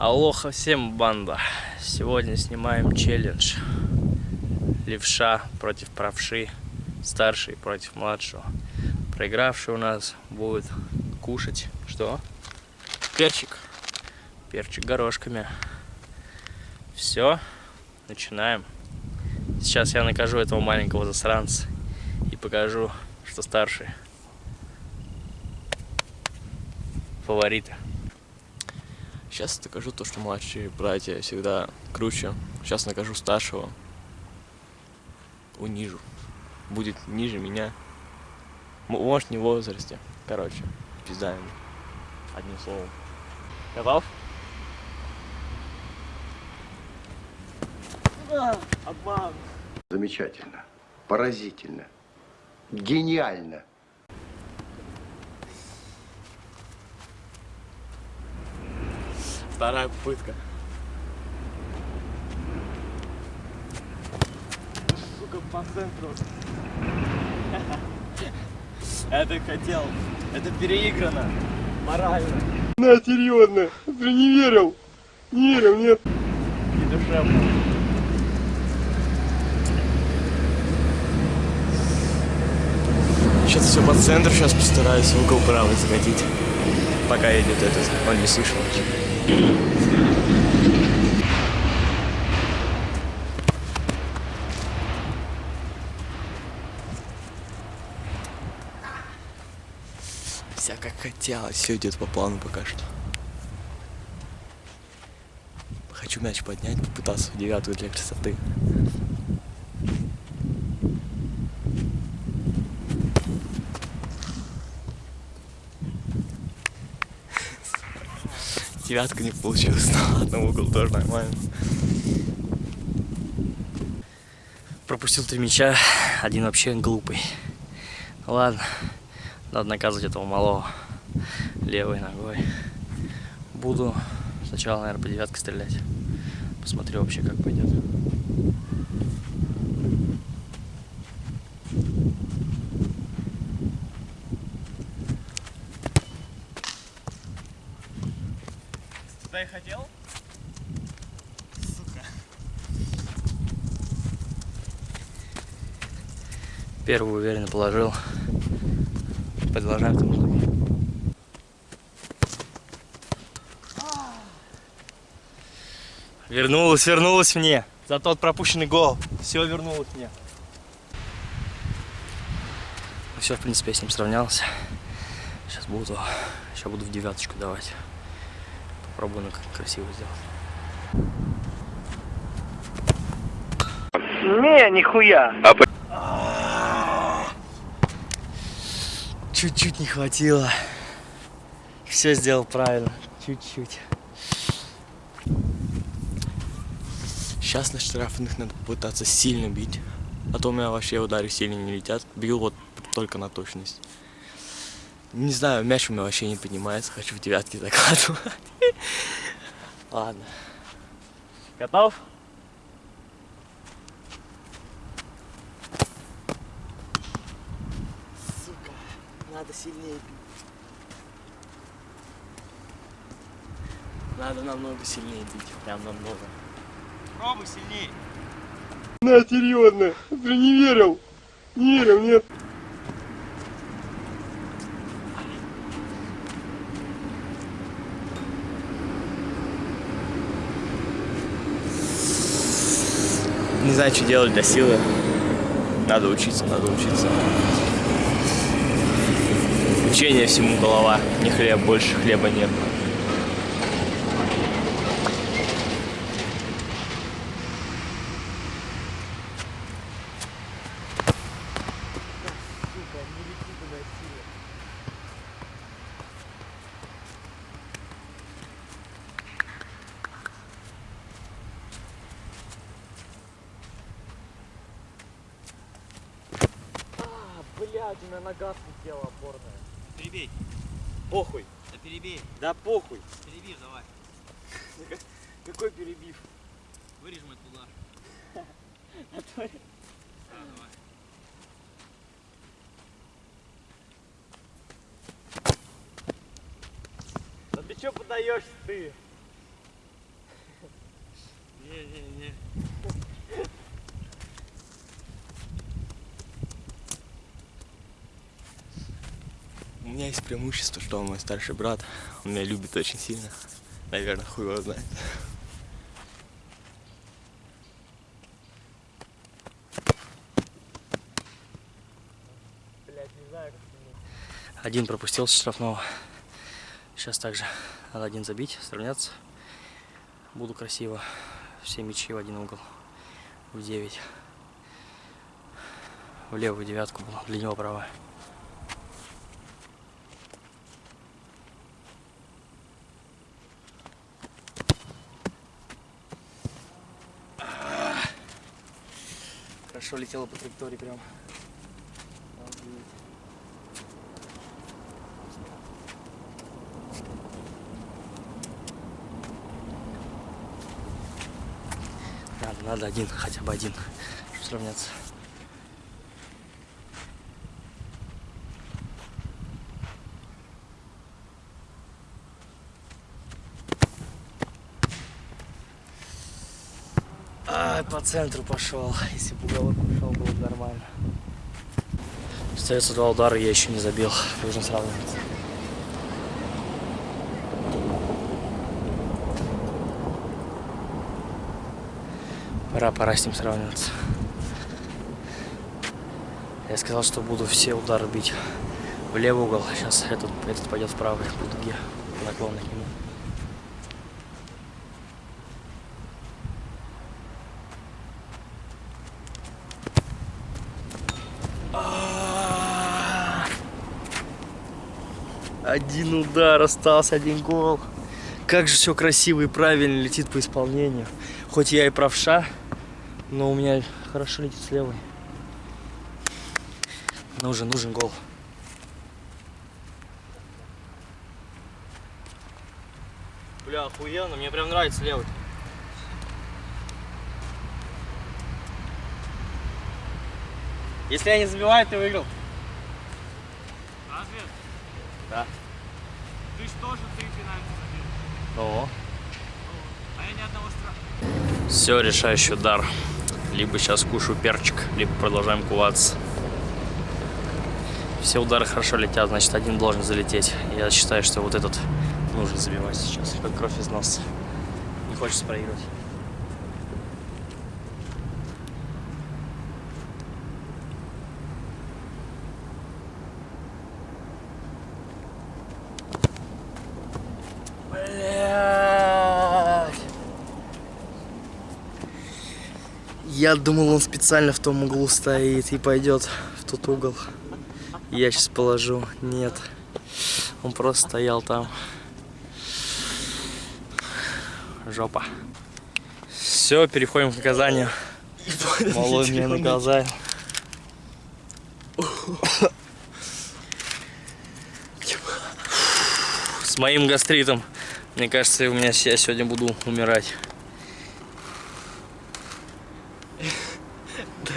Алоха всем, банда! Сегодня снимаем челлендж. Левша против правши, старший против младшего. Проигравший у нас будет кушать, что? Перчик. Перчик горошками. Все, начинаем. Сейчас я накажу этого маленького засранца и покажу, что старший. Фавориты. Сейчас докажу то, что младшие братья всегда круче. Сейчас накажу старшего. Унижу. Будет ниже меня. Может, не в возрасте. Короче, пизда ему. Одним словом. Готов? Обман. Замечательно, поразительно, гениально. Вторая попытка. Сука, по центру. Это хотел. Это переиграно. Морально. На, серьезно, ты не верил? Не верил, нет. И душевно. Сейчас все по центру, сейчас постараюсь в угол правый закатить. Пока идет этот, он не слышал. Вся как хотелось, все идет по плану пока что. Хочу мяч поднять, попытаться в девятую для красоты. Девятка не получилась, но ладно, в угол тоже нормально. Пропустил три мяча, один вообще глупый. Ладно, надо наказывать этого малого левой ногой. Буду сначала, наверное, по девятке стрелять. Посмотрю вообще, как пойдет. Туда и хотел? Сука. Первую уверенно положил. Продолжаем же духе. Вернулась, вернулась мне. За тот пропущенный гол. Все вернулось мне. Все, в принципе, я с ним сравнялся. Сейчас буду, сейчас буду в девяточку давать. Попробую красиво сделать. Не, нихуя. Чуть-чуть не хватило. Все сделал правильно. Чуть-чуть. Сейчас на штрафных надо попытаться сильно бить. А то у меня вообще удары сильно не летят. Бью вот только на точность. Не знаю, мяч у меня вообще не поднимается. Хочу в девятки закладывать. Ладно. Готов? Сука, надо сильнее бить. Надо намного сильнее бить, прям намного. Пробуй сильнее. На, серьезно, ты не верил? Не верил, нет. Знаю, что делать для силы. Надо учиться, надо учиться. Учение всему голова. Не хлеб, больше хлеба нет. Блядь, у меня нога слетела опорная. Перебей. Похуй. Да перебей. Да похуй. Перебив давай. Какой перебив? Вырежем этот удар. А то я- Да, давай. Да ты чё подаешься ты? Не-не-не. Есть преимущество, что он мой старший брат. Он меня любит очень сильно. Наверное, хуй его знает. Один пропустил с штрафного. Сейчас также надо один забить, сравняться. Буду красиво. Все мячи в один угол. В 9. В левую девятку был, для него правая. Хорошо летела по траектории прям. Надо, надо один, хотя бы один, чтобы сравняться. По центру пошел. Если бы уголок ушел, было бы нормально. Остается два удара, я еще не забил. Должен сравниваться. Пора, пора с ним сравниваться. Я сказал, что буду все удары бить в левый угол. Сейчас этот, этот пойдет в правый по дуге, наклон к нему. А! Один удар остался, один гол. Как же все красиво и правильно летит по исполнению. Хоть я и правша, но у меня хорошо летит с левой. Нужен, нужен гол. Бля, охуенно, мне прям нравится левый. Если я не забиваю, ты выиграл. Разве? Да. Ты ж тоже три пенальти забил. О. А я ни одного штрафа. Все, решающий удар. Либо сейчас кушаю перчик, либо продолжаем куваться. Все удары хорошо летят, значит один должен залететь. Я считаю, что вот этот нужно забивать сейчас, как кровь из носа. Не хочется проигрывать. Блядь. Я думал, он специально в том углу стоит и пойдет в тот угол. Я сейчас положу. Нет. Он просто стоял там. Жопа. Все, переходим к наказанию. Малой мне наказал. С моим гастритом. Мне кажется, у меня я сегодня буду умирать.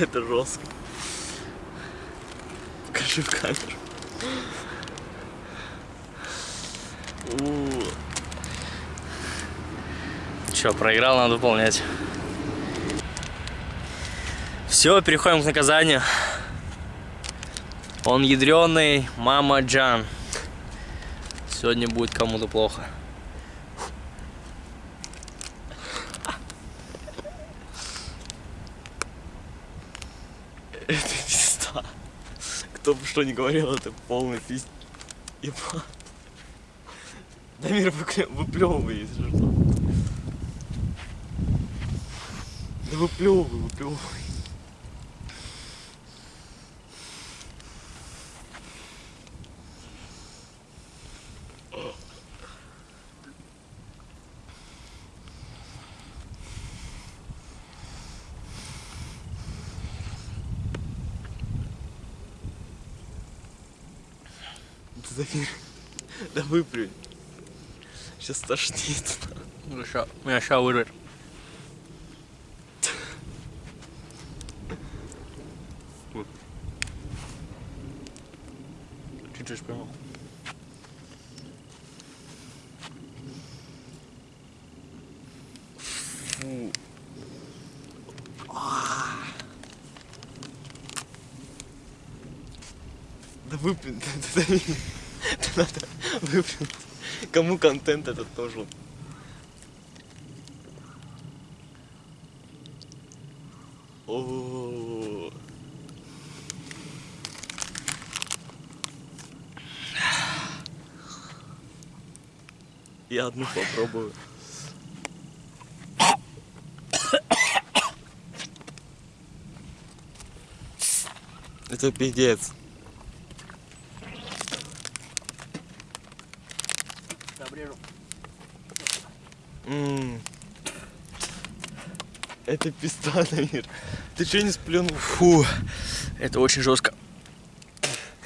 Это жестко. Покажи в камеру. У, Че, проиграл, надо выполнять. Все, переходим к наказанию. Он ядреный, мама Джан. Сегодня будет кому-то плохо. Это пизда. Кто бы что ни говорил, это полный пиздец. Ебать. Дамир выплевывай, если что. Да выплевывай, выплевывай. за мир. Да выплюнь. Сейчас тошнит. Ну, меня сейчас вырвет. Чуть-чуть поймал. Фу. А. Да выплюнь, да, да, да надо выплюнуть. Кому контент этот нужен? О. Я одну попробую. Это пиздец. Это пизда, Дамир. Ты что не сплюнул? Фу, это очень жестко.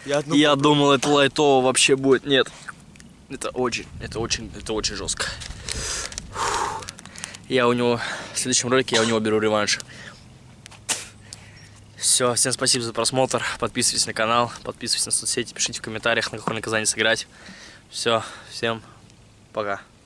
Я Я думал, это лайтово вообще будет. Нет. Это очень, это очень, это очень жестко. Фу. Я у него, в следующем ролике я у него беру реванш. Все, всем спасибо за просмотр. Подписывайтесь на канал, подписывайтесь на соцсети, пишите в комментариях, на какое наказание сыграть. Все, всем пока.